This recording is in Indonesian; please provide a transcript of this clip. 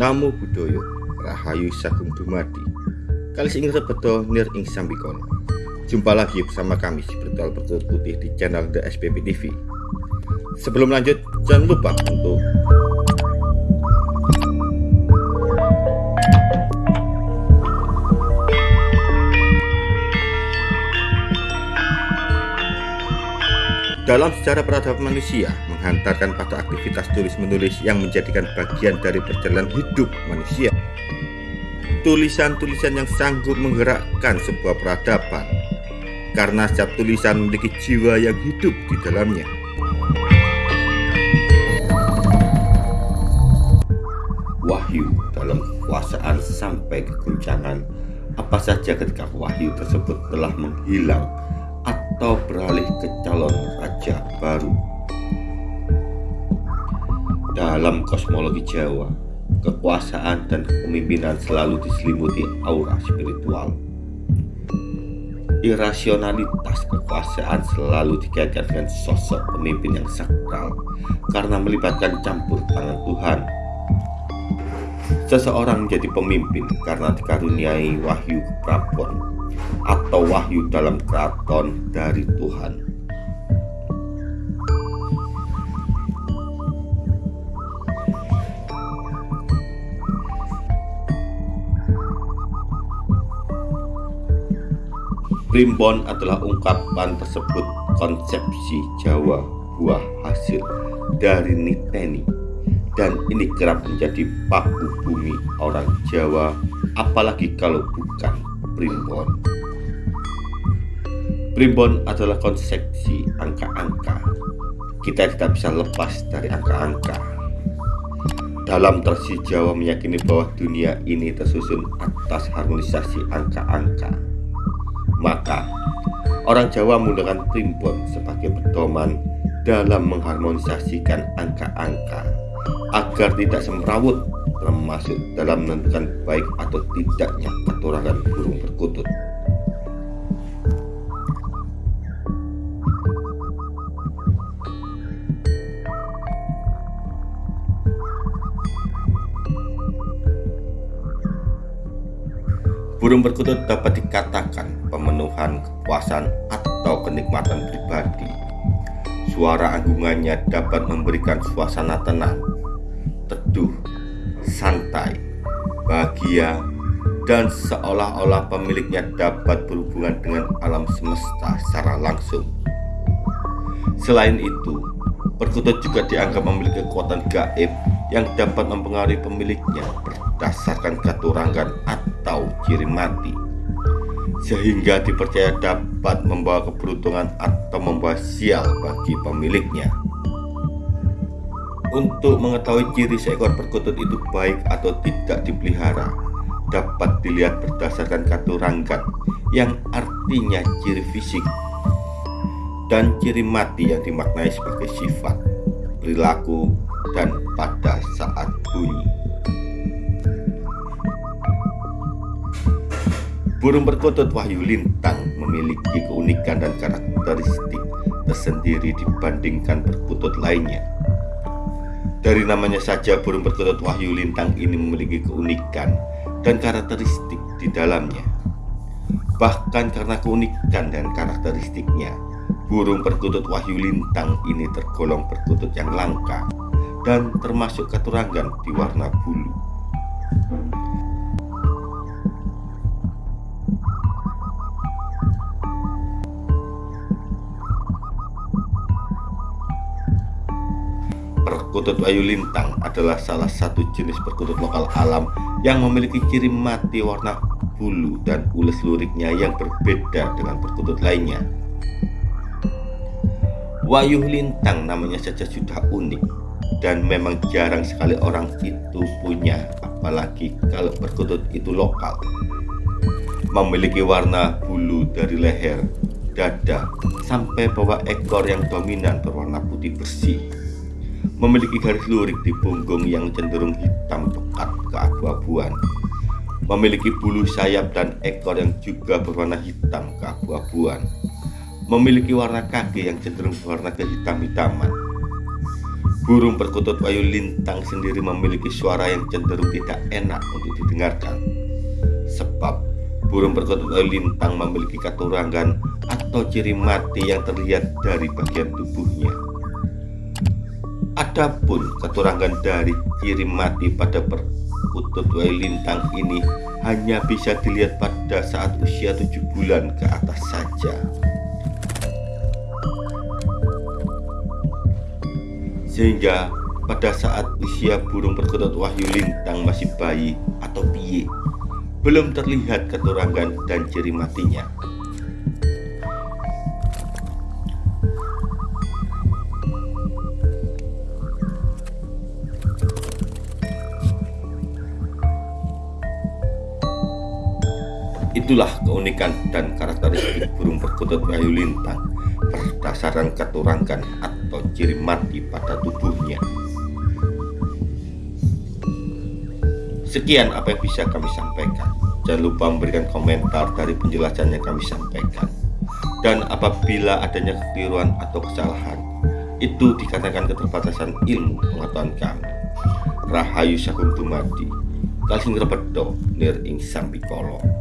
Namo Buddhaya Rahayu Sagung Dumadi. Kali ing rebeto nir ing sambikono Jumpa lagi bersama kami si Bertual Bertulut Putih di channel The SPP TV Sebelum lanjut jangan lupa untuk Dalam sejarah peradaban manusia, menghantarkan pada aktivitas tulis-menulis yang menjadikan bagian dari perjalanan hidup manusia. Tulisan-tulisan yang sanggup menggerakkan sebuah peradaban, karena setiap tulisan memiliki jiwa yang hidup di dalamnya. Wahyu dalam kekuasaan sampai keguncangan, apa saja ketika wahyu tersebut telah menghilang atau beralih ke calon raja baru. Dalam kosmologi Jawa, kekuasaan dan kepemimpinan selalu diselimuti aura spiritual. Irasionalitas kekuasaan selalu dikaitkan dengan sosok pemimpin yang sakral karena melibatkan campur tangan Tuhan. Seseorang menjadi pemimpin karena dikaruniai wahyu keprabon atau wahyu dalam keraton dari Tuhan. Primbon adalah ungkapan tersebut konsepsi Jawa buah hasil dari Niteni dan ini kerap menjadi paku bumi orang Jawa apalagi kalau bukan primbon. Primbon adalah konsepsi angka-angka. Kita tidak bisa lepas dari angka-angka. Dalam tradisi Jawa meyakini bahwa dunia ini tersusun atas harmonisasi angka-angka. Maka, orang Jawa menggunakan primbon sebagai pedoman dalam mengharmonisasikan angka-angka agar tidak semrawut termasuk dalam menentukan baik atau tidaknya keturangan burung perkutut. Burung perkutut dapat dikatakan pemenuhan kepuasan atau kenikmatan pribadi. Suara anggungannya dapat memberikan suasana tenang, teduh, santai, bahagia, dan seolah-olah pemiliknya dapat berhubungan dengan alam semesta secara langsung. Selain itu, perkutut juga dianggap memiliki kekuatan gaib yang dapat mempengaruhi pemiliknya berdasarkan keturangan atau ciri mati sehingga dipercaya dapat membawa keberuntungan atau membawa sial bagi pemiliknya. Untuk mengetahui ciri seekor perkutut itu baik atau tidak dipelihara, dapat dilihat berdasarkan katurangan yang artinya ciri fisik dan ciri mati yang dimaknai sebagai sifat, perilaku, dan pada saat bunyi. Burung perkutut Wahyu Lintang memiliki keunikan dan karakteristik tersendiri dibandingkan perkutut lainnya. Dari namanya saja burung perkutut Wahyu Lintang ini memiliki keunikan dan karakteristik di dalamnya. Bahkan karena keunikan dan karakteristiknya, burung perkutut Wahyu Lintang ini tergolong perkutut yang langka dan termasuk keturangan di warna bulu. Perkutut Ayu Lintang adalah salah satu jenis perkutut lokal alam yang memiliki ciri mati warna bulu dan ules luriknya yang berbeda dengan perkutut lainnya. Wayuh Lintang namanya saja sudah unik dan memang jarang sekali orang itu punya apalagi kalau perkutut itu lokal. Memiliki warna bulu dari leher, dada, sampai bawah ekor yang dominan berwarna putih bersih memiliki garis lurik di punggung yang cenderung hitam pekat keabu-abuan memiliki bulu sayap dan ekor yang juga berwarna hitam keabu-abuan memiliki warna kaki yang cenderung berwarna kehitam-hitaman Burung perkutut wayu lintang sendiri memiliki suara yang cenderung tidak enak untuk didengarkan. Sebab burung perkutut wayu lintang memiliki katurangan atau ciri mati yang terlihat dari bagian tubuhnya. Adapun keturangan dari ciri mati pada perkutut wayu lintang ini hanya bisa dilihat pada saat usia tujuh bulan ke atas saja. Sehingga pada saat usia burung perkutut wahyu lintang masih bayi atau piye, belum terlihat keturangan dan ciri matinya. Itulah keunikan dan karakteristik burung perkutut wahyu lintang berdasarkan keturangan atau ciri mati pada tubuhnya. Sekian apa yang bisa kami sampaikan. Jangan lupa memberikan komentar dari penjelasan yang kami sampaikan. Dan apabila adanya kekeliruan atau kesalahan, itu dikatakan keterbatasan ilmu pengetahuan kami. Rahayu Sakum Dumadi, Kalsing Repedo, Nir Ing Sambikolo.